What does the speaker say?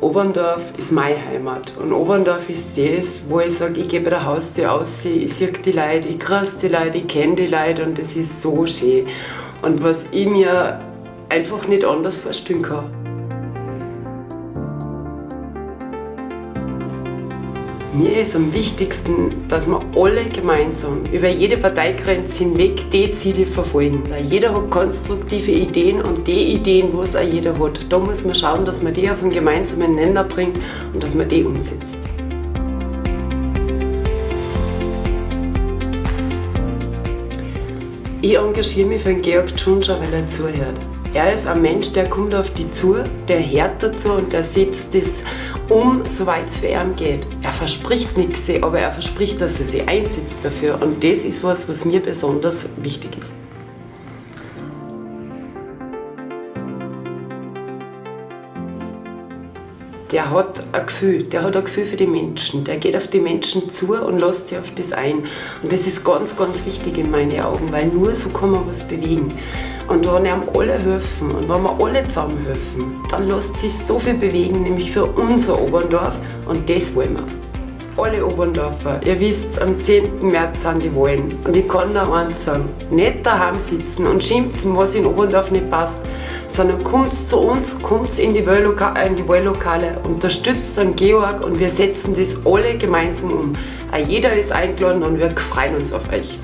Oberndorf ist meine Heimat und Oberndorf ist das, wo ich sage, ich gehe bei der Haustür aus, ich sehe die Leute, ich grüße die Leute, ich kenne die Leute und das ist so schön. Und was ich mir einfach nicht anders vorstellen kann. Mir ist am wichtigsten, dass wir alle gemeinsam über jede Parteigrenze hinweg die Ziele verfolgen. Jeder hat konstruktive Ideen und die Ideen, was auch jeder hat, da muss man schauen, dass man die auf einen gemeinsamen Nenner bringt und dass man die umsetzt. Ich engagiere mich für den Georg Tschunscher, weil er zuhört. Er ist ein Mensch, der kommt auf die zu, der hört dazu und der setzt das um, soweit es für ihn geht. Er verspricht nichts, aber er verspricht, dass er sich einsetzt dafür und das ist was, was mir besonders wichtig ist. Der hat ein Gefühl, der hat ein Gefühl für die Menschen, der geht auf die Menschen zu und lässt sich auf das ein. Und das ist ganz, ganz wichtig in meinen Augen, weil nur so kann man was bewegen. Und wenn einem alle helfen und wenn wir alle zusammen helfen, dann lässt sich so viel bewegen, nämlich für unser Oberndorf und das wollen wir. Alle Oberndorfer, ihr wisst, am 10. März sind die Wahlen. Und ich kann da eins sagen, nicht daheim sitzen und schimpfen, was in Oberndorf nicht passt, sondern kommt zu uns, kommt in die, Wahllokale, unterstützt den Georg und wir setzen das alle gemeinsam um. Jeder ist eingeladen und wir freuen uns auf euch.